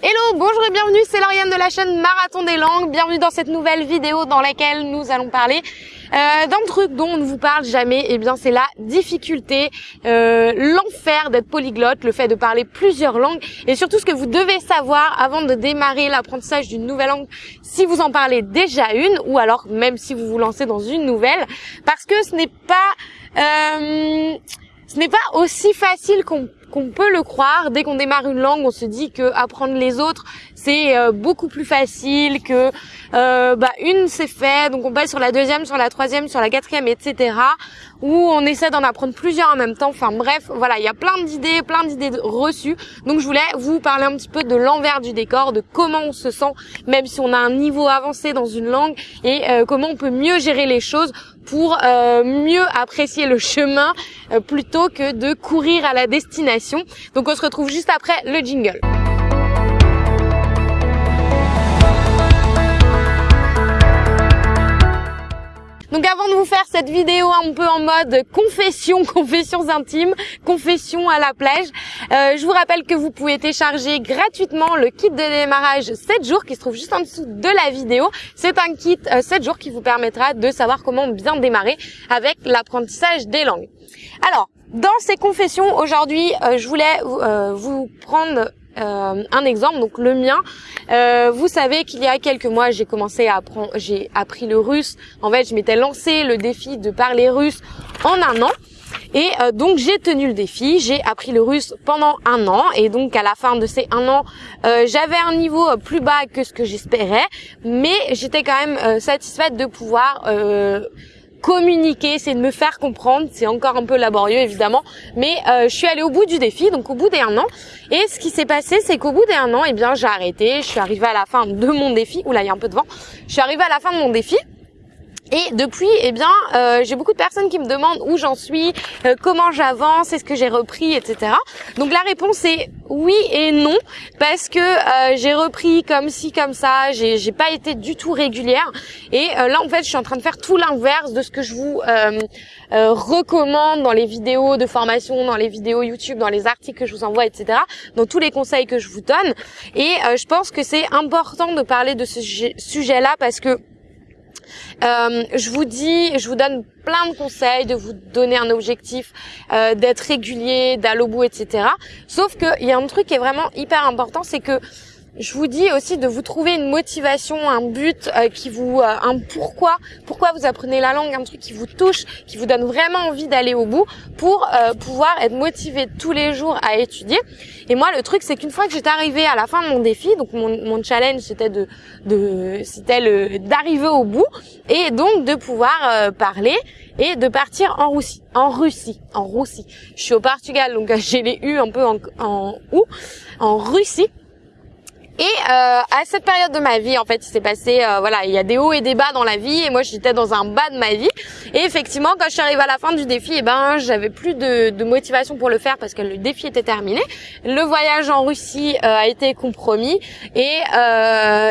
Hello, bonjour et bienvenue, c'est Lauriane de la chaîne Marathon des langues. Bienvenue dans cette nouvelle vidéo dans laquelle nous allons parler euh, d'un truc dont on ne vous parle jamais. Et eh bien, c'est la difficulté, euh, l'enfer d'être polyglotte, le fait de parler plusieurs langues et surtout ce que vous devez savoir avant de démarrer l'apprentissage d'une nouvelle langue si vous en parlez déjà une ou alors même si vous vous lancez dans une nouvelle parce que ce n'est pas euh, ce n'est pas aussi facile qu'on qu'on peut le croire. Dès qu'on démarre une langue, on se dit que apprendre les autres, c'est euh, beaucoup plus facile que euh, bah, une c'est fait, donc on passe sur la deuxième, sur la troisième, sur la quatrième, etc. Ou on essaie d'en apprendre plusieurs en même temps. Enfin bref, voilà, il y a plein d'idées, plein d'idées reçues. Donc je voulais vous parler un petit peu de l'envers du décor, de comment on se sent, même si on a un niveau avancé dans une langue, et euh, comment on peut mieux gérer les choses pour euh, mieux apprécier le chemin plutôt que de courir à la destination. Donc on se retrouve juste après le jingle. Donc avant de vous faire cette vidéo un peu en mode confession, confessions intimes, confession à la plage, euh, je vous rappelle que vous pouvez télécharger gratuitement le kit de démarrage 7 jours qui se trouve juste en dessous de la vidéo. C'est un kit 7 euh, jours qui vous permettra de savoir comment bien démarrer avec l'apprentissage des langues. Alors, dans ces confessions, aujourd'hui, euh, je voulais vous prendre euh, un exemple, donc le mien. Euh, vous savez qu'il y a quelques mois, j'ai commencé à apprendre, j'ai appris le russe. En fait, je m'étais lancé le défi de parler russe en un an. Et euh, donc j'ai tenu le défi, j'ai appris le russe pendant un an et donc à la fin de ces un an, j'avais un niveau plus bas que ce que j'espérais, mais j'étais quand même satisfaite de pouvoir communiquer, c'est de me faire comprendre. C'est encore un peu laborieux évidemment, mais euh, je suis allée au bout du défi, donc au bout des un an. Et ce qui s'est passé, c'est qu'au bout des un an, eh bien j'ai arrêté. Je suis arrivée à la fin de mon défi. Oula, il y a un peu de vent. Je suis arrivée à la fin de mon défi. Et depuis, eh bien, euh, j'ai beaucoup de personnes qui me demandent où j'en suis, euh, comment j'avance, est-ce que j'ai repris, etc. Donc la réponse est oui et non, parce que euh, j'ai repris comme ci, comme ça, j'ai, j'ai pas été du tout régulière. Et là, en fait, je suis en train de faire tout l'inverse de ce que je vous recommande dans les vidéos de formation, dans les vidéos YouTube, dans les articles que je vous envoie, etc. Dans tous les conseils que je vous donne. Et je pense que c'est important de parler de ce sujet-là parce que euh, je vous dis, je vous donne plein de conseils, de vous donner un objectif, euh, d'être régulier, d'aller au bout, etc. Sauf qu'il y a un truc qui est vraiment hyper important, c'est que je vous dis aussi de vous trouver une motivation, un but euh, qui vous, euh, un pourquoi, pourquoi vous apprenez la langue, un truc qui vous touche, qui vous donne vraiment envie d'aller au bout pour euh, pouvoir être motivé tous les jours à étudier. Et moi, le truc, c'est qu'une fois que j'étais arrivée à la fin de mon défi, donc mon, mon challenge, c'était de, de c'était le d'arriver au bout et donc de pouvoir parler et de partir en Russie, en Russie, en Russie. Je suis au Portugal, donc j'ai les U un peu en, en ou en Russie. Et euh, à cette période de ma vie, en fait, il s'est passé, euh, voilà, il y a des hauts et des bas dans la vie, et moi j'étais dans un bas de ma vie. Et effectivement, quand je suis arrivée à la fin du défi, eh ben, j'avais plus de, motivation pour le faire parce que le défi était terminé. Le voyage en Russie euh, a été compromis, et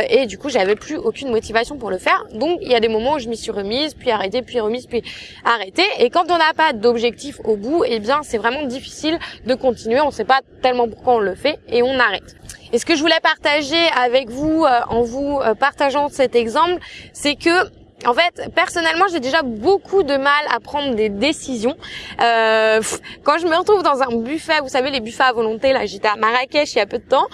et du coup, j'avais plus aucune motivation pour le faire. Donc, il y a des moments où je m'y suis remise, puis arrêtée, puis remise, puis arrêtée. Et quand on n'a pas d'objectif au bout, eh bien, c'est vraiment difficile de continuer. On ne sait pas tellement pourquoi on le fait, et on arrête. Et ce que je voulais partager avec vous euh, en vous euh, partageant cet exemple, c'est que en fait, personnellement, j'ai déjà beaucoup de mal à prendre des décisions. Euh, quand je me retrouve dans un buffet, vous savez, les buffets à volonté, là, j'étais à Marrakech il y a peu de temps,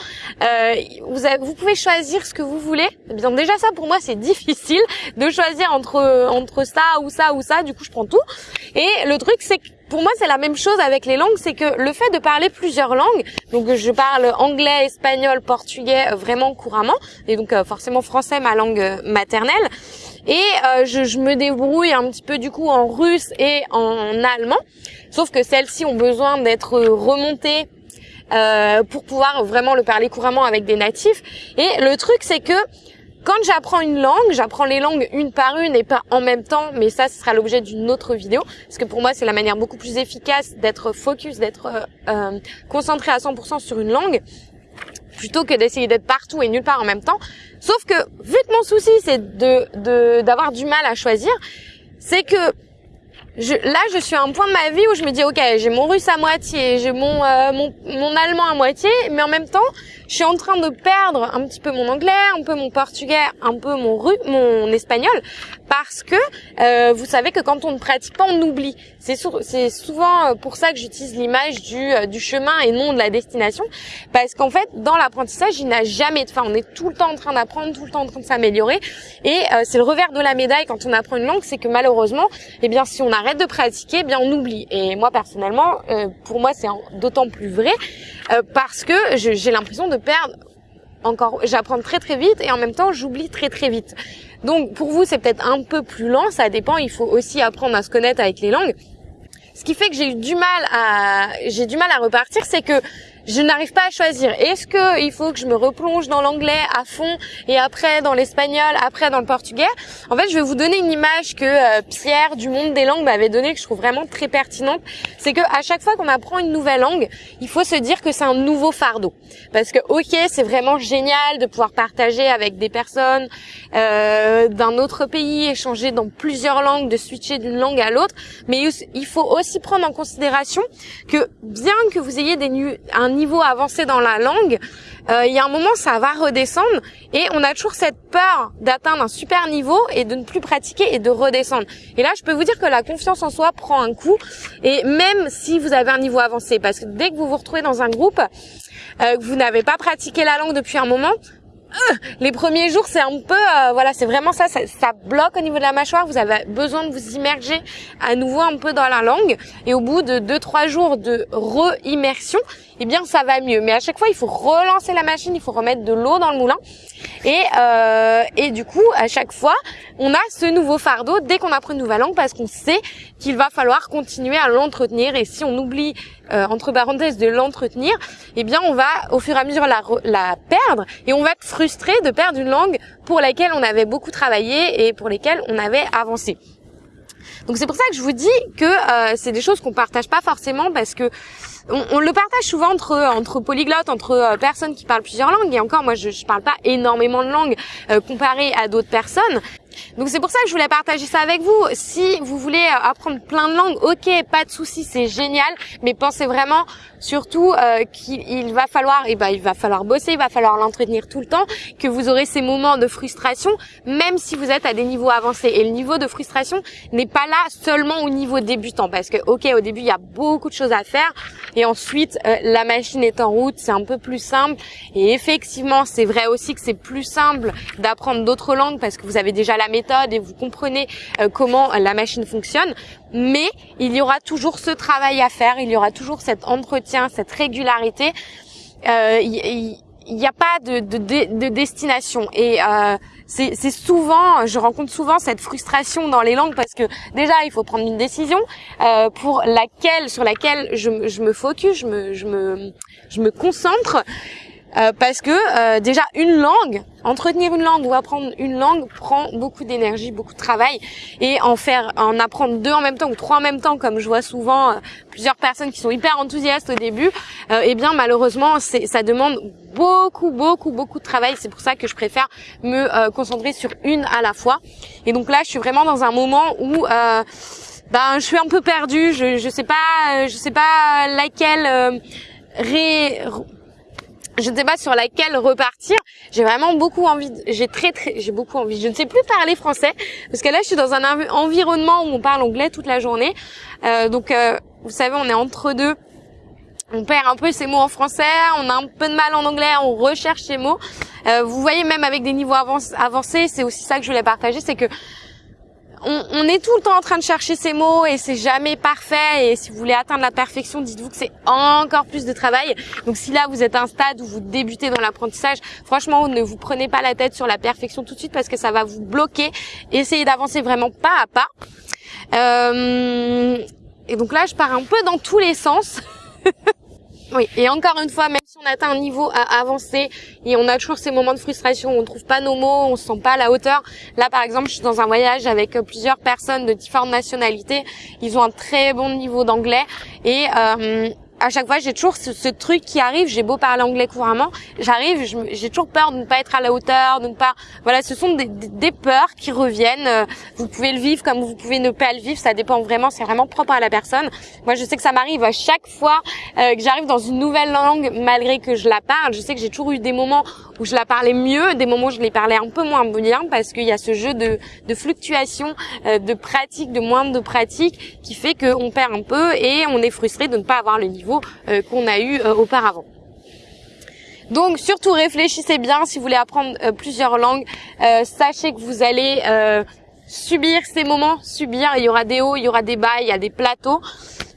euh, vous, avez, vous pouvez choisir ce que vous voulez. Eh déjà ça, pour moi, c'est difficile de choisir entre entre ça ou ça ou ça. Du coup, je prends tout. Et le truc, c'est que pour moi, c'est la même chose avec les langues, c'est que le fait de parler plusieurs langues, donc je parle anglais, espagnol, portugais euh, vraiment couramment, et donc euh, forcément français, ma langue euh, maternelle, et je, je, me débrouille un petit peu du coup en russe et en allemand, sauf que celles-ci ont besoin d'être remontées euh, pour pouvoir vraiment le parler couramment avec des natifs. Et le truc, c'est que quand j'apprends une langue, j'apprends les langues une par une et pas en même temps, mais ça, ce sera l'objet d'une autre vidéo, parce que pour moi, c'est la manière beaucoup plus efficace d'être focus, d'être euh, euh concentré à 100% sur une langue, plutôt que d'essayer d'être partout et nulle part en même temps. Sauf que, vu que mon souci, c'est de d'avoir du mal à choisir, c'est que là, je suis à un point de ma vie où je me dis, ok, j'ai mon russe à moitié, j'ai mon, euh, mon, mon allemand à moitié, mais en même temps, je suis en train de perdre un petit peu mon anglais, un peu mon portugais, un peu mon mon espagnol, parce que euh, vous savez que quand on ne pratique pas, on oublie. C'est souvent euh, pour ça que j'utilise l'image du, euh, du chemin et non de la destination, parce qu'en fait, dans l'apprentissage, il n'a jamais de fin. On est tout le temps en train d'apprendre, tout le temps en train de s'améliorer, et c'est le revers de la médaille quand on apprend une langue, c'est que malheureusement, eh bien, si on arrête de pratiquer, eh bien, on oublie. Et moi, personnellement, pour moi, c'est d'autant plus vrai parce que j'ai l'impression de perdre encore, j'apprends très très vite et en même temps j'oublie très très vite. Donc pour vous c'est peut-être un peu plus lent, ça dépend. Il faut aussi apprendre à se connaître avec les langues. Ce qui fait que j'ai eu du mal à, j'ai du mal à repartir, c'est que je n'arrive pas à choisir. Est-ce que il faut que je me replonge dans l'anglais à fond et après dans l'espagnol, après dans le portugais? En fait, je vais vous donner une image que euh, Pierre du monde des langues m'avait donnée que je trouve vraiment très pertinente. C'est que à chaque fois qu'on apprend une nouvelle langue, il faut se dire que c'est un nouveau fardeau. Parce que ok, c'est vraiment génial de pouvoir partager avec des personnes euh, d'un autre pays, échanger dans plusieurs langues, de switcher d'une langue à l'autre, mais il faut aussi prendre en considération que bien que vous ayez des un niveau avancé dans la langue, euh, il y a un moment ça va redescendre et on a toujours cette peur d'atteindre un super niveau et de ne plus pratiquer et de redescendre. Et là, je peux vous dire que la confiance en soi prend un coup et même si vous avez un niveau avancé, parce que dès que vous vous retrouvez dans un groupe, euh, que vous n'avez pas pratiqué la langue depuis un moment, euh, les premiers jours, c'est un peu, euh, voilà, c'est vraiment ça, ça, ça, bloque au niveau de la mâchoire. Vous avez besoin de vous immerger à nouveau un peu dans la langue. Et au bout de 2-3 jours de re-immersion, eh bien, ça va mieux. Mais à chaque fois, il faut relancer la machine, il faut remettre de l'eau dans le moulin. Et, euh, et du coup, à chaque fois, on a ce nouveau fardeau dès qu'on apprend une nouvelle langue parce qu'on sait qu'il va falloir continuer à l'entretenir. Et si on oublie, euh, entre parenthèses, de l'entretenir, eh bien, on va au fur et à mesure la, la perdre et on va être frustré de perdre une langue pour laquelle on avait beaucoup travaillé et pour lesquelles on avait avancé. Donc c'est pour ça que je vous dis que euh, c'est des choses qu'on partage pas forcément parce que on, le partage souvent entre entre polyglottes, entre euh, personnes qui parlent plusieurs langues. Et encore, moi, je, je parle pas énormément de langues euh, comparé à d'autres personnes. Donc c'est pour ça que je voulais partager ça avec vous. Si vous voulez euh, apprendre plein de langues, ok, pas de souci, c'est génial, mais pensez vraiment surtout euh, qu'il va falloir, eh ben il va falloir bosser, il va falloir l'entretenir tout le temps, que vous aurez ces moments de frustration, même si vous êtes à des niveaux avancés. Et le niveau de frustration n'est pas là seulement au niveau débutant, parce que ok, au début il y a beaucoup de choses à faire, et ensuite euh, la machine est en route, c'est un peu plus simple. Et effectivement, c'est vrai aussi que c'est plus simple d'apprendre d'autres langues parce que vous avez déjà la méthode et vous comprenez euh, comment la machine fonctionne. Mais il y aura toujours ce travail à faire, il y aura toujours cet entretien, cette régularité. Euh, il n'y a pas de, de, de destination et euh, c'est souvent, je rencontre souvent cette frustration dans les langues parce que déjà il faut prendre une décision euh, pour laquelle, sur laquelle je, me focus, je me, je me concentre euh, parce que euh, déjà une langue, entretenir une langue ou apprendre une langue prend beaucoup d'énergie, beaucoup de travail et en faire, en apprendre deux en même temps ou trois en même temps, comme je vois souvent euh, plusieurs personnes qui sont hyper enthousiastes au début, eh bien malheureusement ça demande beaucoup beaucoup beaucoup de travail. C'est pour ça que je préfère me concentrer sur une à la fois. Et donc là je suis vraiment dans un moment où ben je suis un peu perdue, je je sais pas je sais pas laquelle ré je ne sais pas sur laquelle repartir. J'ai vraiment beaucoup envie, j'ai très très, j'ai beaucoup envie. Je ne sais plus parler français parce que là, je suis dans un environnement où on parle anglais toute la journée. Euh, donc, euh, vous savez, on est entre deux. On perd un peu ses mots en français, on a un peu de mal en anglais, on recherche ses mots. Euh, vous voyez, même avec des niveaux avancés, c'est aussi ça que je voulais partager, c'est que on, est tout le temps en train de chercher ces mots et c'est jamais parfait. Et si vous voulez atteindre la perfection, dites-vous que c'est encore plus de travail. Donc si là vous êtes à un stade où vous débutez dans l'apprentissage, franchement, ne vous prenez pas la tête sur la perfection tout de suite parce que ça va vous bloquer. Essayez d'avancer vraiment pas à pas. Euh, et donc là, je pars un peu dans tous les sens. Oui, et encore une fois, même si on atteint un niveau avancé et on a toujours ces moments de frustration où on trouve pas nos mots, on se sent pas à la hauteur. Là, par exemple, je suis dans un voyage avec euh, plusieurs personnes de différentes nationalités. Ils ont un très bon niveau d'anglais et euh, à chaque fois, j'ai toujours ce, truc qui arrive. J'ai beau parler anglais couramment, j'arrive, j'ai toujours peur de ne pas être à la hauteur, de ne pas. Voilà, ce sont des, des, peurs qui reviennent. Euh, vous pouvez le vivre comme vous pouvez ne pas le vivre. Ça dépend vraiment. C'est vraiment propre à la personne. Moi, je sais que ça m'arrive à chaque fois euh, que j'arrive dans une nouvelle langue, malgré que je la parle. Je sais que j'ai toujours eu des moments où je la parlais mieux, des moments où je les parlais un peu moins bien, parce qu'il y a ce jeu de, de fluctuation, euh, de pratique, de moins de pratique, qui fait qu'on perd un peu et on est frustré de ne pas avoir le niveau euh, qu'on a eu euh, auparavant. Donc surtout réfléchissez bien si vous voulez apprendre euh, plusieurs langues. sachez que vous allez subir ces moments, subir. Il y aura des hauts, il y aura des bas, il y a des plateaux.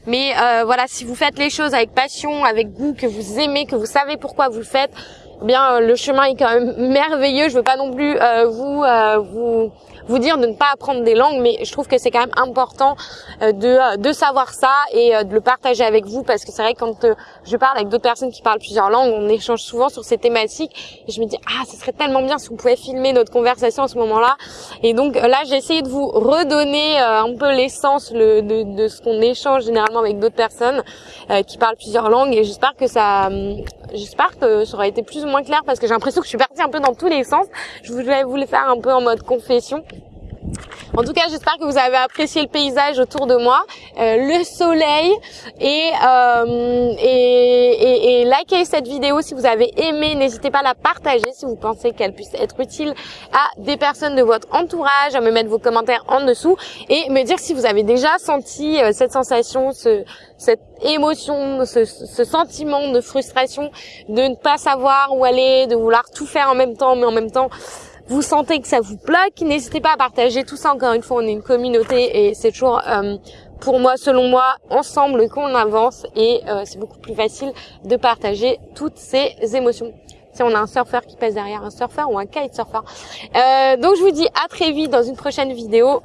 Mais voilà, si vous faites les choses avec passion, avec goût, que vous aimez, que vous savez pourquoi vous le faites, eh bien le chemin est quand même merveilleux. Je veux pas non plus vous vous vous dire de ne pas apprendre des langues, mais je trouve que c'est quand même important euh, de, euh, de savoir ça et euh, de le partager avec vous parce que c'est vrai que quand je parle avec d'autres personnes qui parlent plusieurs langues, on échange souvent sur ces thématiques et je me dis ah ce serait tellement bien si on pouvait filmer notre conversation à ce moment-là. Et donc là j'ai essayé de vous redonner un peu l'essence de, de ce qu'on échange généralement avec d'autres personnes qui parlent plusieurs langues et j'espère que ça j'espère que ça aura été plus ou moins clair parce que j'ai l'impression que je suis partie un peu dans tous les sens. Je voulais vous le faire un peu en mode confession. En tout cas, j'espère que vous avez apprécié le paysage autour de moi, euh, le soleil et, euh, et, et, likez cette vidéo si vous avez aimé. N'hésitez pas à la partager si vous pensez qu'elle puisse être utile à des personnes de votre entourage, à me mettre vos commentaires en dessous et me dire si vous avez déjà senti euh, cette sensation, ce, cette émotion, ce, sentiment de frustration, de ne pas savoir où aller, de vouloir tout faire en même temps, mais en même temps vous sentez que ça vous bloque, n'hésitez pas à partager tout ça. Encore une fois, on est une communauté et c'est toujours, euh, pour moi, selon moi, ensemble qu'on avance et euh, c'est beaucoup plus facile de partager toutes ces émotions. Si on a un surfeur qui pèse derrière un surfeur ou un kitesurfer. Euh, donc je vous dis à très vite dans une prochaine vidéo.